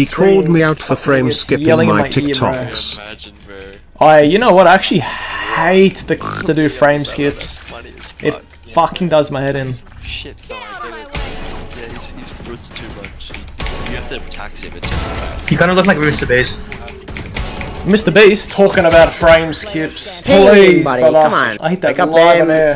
He called me out for frame skipping my my. TikToks. I, you know what? I actually hate the to do frame skips. It fucking does my head in. Shit, so I. Yeah, he's, he's brutes too much. You have to tax him, it's. You kind of look like Mr. Beast. Mr. Beast talking about frame skips. Hey, Please, buddy, brother. come on. I hate that Pick up live on air.